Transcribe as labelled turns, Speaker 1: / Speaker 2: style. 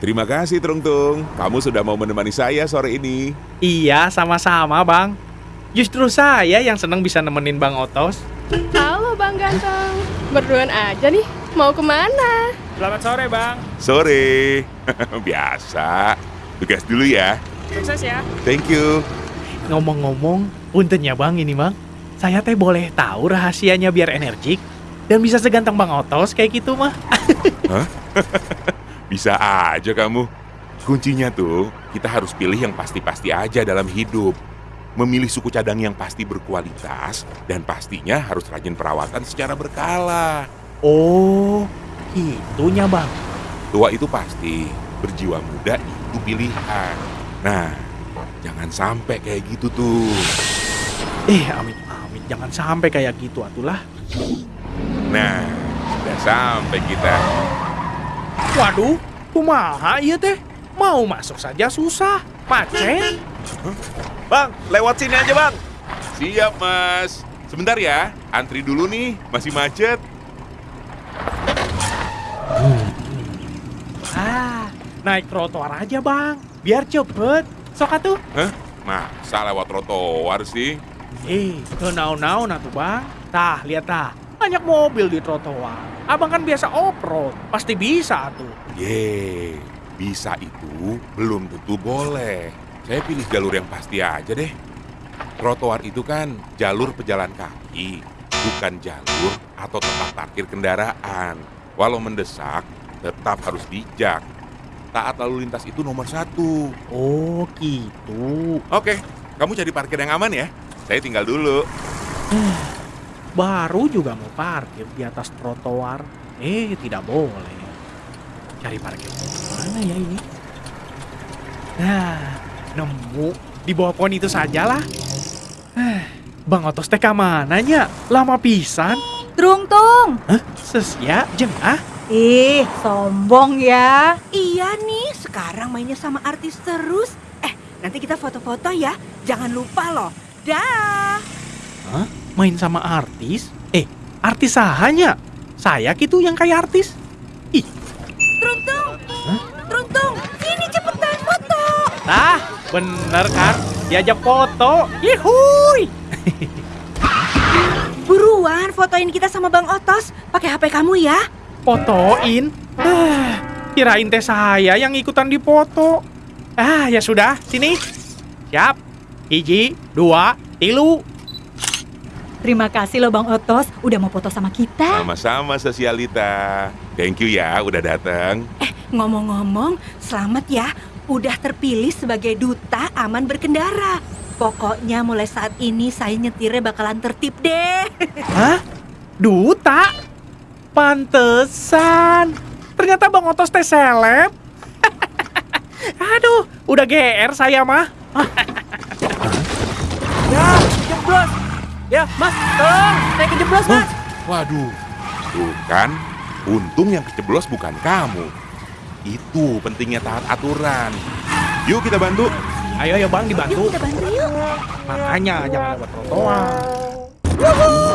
Speaker 1: Terima kasih, Trungtung. Kamu sudah mau menemani saya sore ini.
Speaker 2: Iya, sama-sama, Bang. Justru saya yang senang bisa nemenin Bang Otos.
Speaker 3: Halo, Bang Ganteng. Berduaan aja nih. Mau ke mana?
Speaker 2: Selamat sore, Bang.
Speaker 1: Sore. Biasa. Tugas dulu ya.
Speaker 2: Sukses ya.
Speaker 1: Thank you.
Speaker 2: Ngomong-ngomong, punten ya, Bang, ini, Bang. Saya teh boleh tahu rahasianya biar energik dan bisa seganteng Bang Otos kayak gitu mah.
Speaker 1: Bisa aja kamu. Kuncinya tuh, kita harus pilih yang pasti-pasti aja dalam hidup. Memilih suku cadang yang pasti berkualitas dan pastinya harus rajin perawatan secara berkala.
Speaker 2: Oh, itunya, Bang.
Speaker 1: Tua itu pasti, berjiwa muda itu pilihan. Nah, jangan sampai kayak gitu tuh.
Speaker 2: Eh, amit amit jangan sampai kayak gitu atulah.
Speaker 1: Nah, sudah sampai kita.
Speaker 2: Waduh, kumaha iya teh? Mau masuk saja susah, macet.
Speaker 4: Bang, lewat sini aja bang.
Speaker 1: Siap, Mas. Sebentar ya, antri dulu nih, masih macet.
Speaker 2: Ah, naik trotoar aja bang, biar cepet. Sok atuh.
Speaker 1: Hah? Masa lewat trotoar sih?
Speaker 2: Eh, kenau-nau atuh bang. Tah, lihat tah. Banyak mobil di trotoar. Abang kan biasa off-road, pasti bisa tuh.
Speaker 1: Ye, bisa itu belum tentu boleh. Saya pilih jalur yang pasti aja deh. Trotoar itu kan jalur pejalan kaki, bukan jalur atau tempat parkir kendaraan. Walau mendesak, tetap harus bijak. Taat lalu lintas itu nomor satu.
Speaker 2: Oh, gitu.
Speaker 1: Oke, kamu cari parkir yang aman ya. Saya tinggal dulu.
Speaker 2: Baru juga mau parkir di atas trotoar. Eh, tidak boleh. Cari parkir mana ya ini? Nah, nemu. Di bawah pohon itu sajalah. Eh, Bang Otos teh mananya? Lama pisan.
Speaker 5: Trung Tung.
Speaker 2: Hah? Sesia, jeng ah?
Speaker 5: Ih, sombong ya.
Speaker 6: Iya nih, sekarang mainnya sama artis terus. Eh, nanti kita foto-foto ya. Jangan lupa loh. Dah.
Speaker 2: Hah? Main sama artis? Eh, artis sahanya? Saya gitu yang kayak artis? Ih,
Speaker 6: Truntung. Truntung, sini cepetan foto.
Speaker 2: ah, bener kan? Diajak foto. Yihuy!
Speaker 6: Buruan fotoin kita sama Bang Otos. Pakai HP kamu ya.
Speaker 2: Fotoin? Ah, kirain teh saya yang ikutan di foto. Ah, ya sudah, sini. Siap. Hiji, dua, tilu.
Speaker 5: Terima kasih loh Bang Otos udah mau foto sama kita.
Speaker 1: Sama-sama Sosialita. Thank you ya udah datang.
Speaker 6: Eh, ngomong-ngomong, selamat ya. Udah terpilih sebagai duta aman berkendara. Pokoknya mulai saat ini saya nyetirnya bakalan tertib deh.
Speaker 2: Hah? Duta? Pantesan. Ternyata Bang Otos teh seleb. Aduh, udah GR saya mah.
Speaker 4: Ya, jeblos. Ya, Mas, tolong. Saya kejeblos, Mas.
Speaker 1: Waduh, tuh kan, untung yang keceblos bukan kamu. Itu pentingnya taat aturan. Yuk kita bantu.
Speaker 2: Ayo ya Bang dibantu.
Speaker 6: Yuk kita bantu yuk.
Speaker 2: Makanya jangan lewat trotoar.